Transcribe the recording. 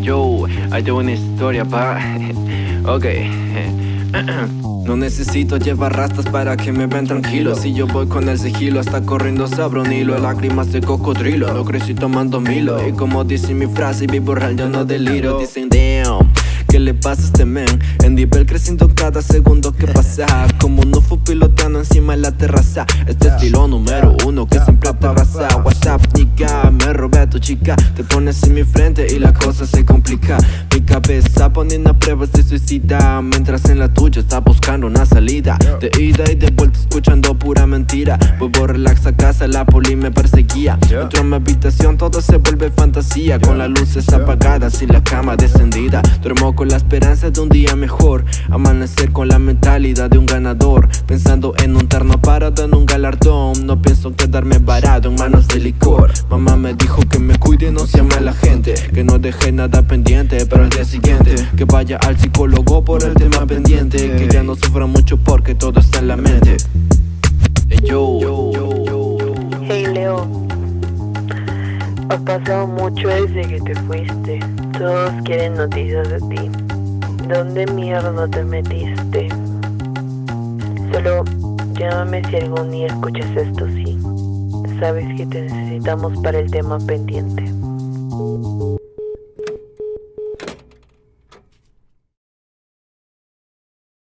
Yo, hay tengo una historia, pa. ok. No necesito llevar rastas para que me ven tranquilo. Si yo voy con el sigilo hasta corriendo sobre un hilo Lágrimas de cocodrilo, lo crecí tomando milo. Y como dice mi frase, vivo real, yo no deliro. Dicen damn ¿Qué le pasa a este men? En nivel creciendo cada segundo que pasa. Como un UFO pilotando encima de la terraza. Este estilo número uno que siempre te abraza WhatsApp, chica. Te pones en mi frente y la cosa se complica. Mi cabeza poniendo a pruebas de suicida Mientras en la tuya está buscando una salida. De ida y de vuelta escuchando pura mentira. Vuelvo relax a casa, la poli me perseguía. Entro a mi habitación, todo se vuelve fantasía. Con las luces apagadas y la cama descendida. Duermo con la esperanza de un día mejor. Amanecer con la mentalidad de un ganador. Pensando en un terno parado en un galardón. No pienso quedarme varado en manos de licor. Mamá me dijo que me cuide, no sea mala gente Que no deje nada pendiente para el día siguiente Que vaya al psicólogo por el tema pendiente Que ya no sufra mucho porque todo está en la mente yo, Hey Leo, ha pasado mucho desde que te fuiste. Todos quieren noticias de ti. ¿Dónde mierda te metiste? Solo llámame si algún día escuchas esto, sí. Sabes que te necesitamos para el tema pendiente.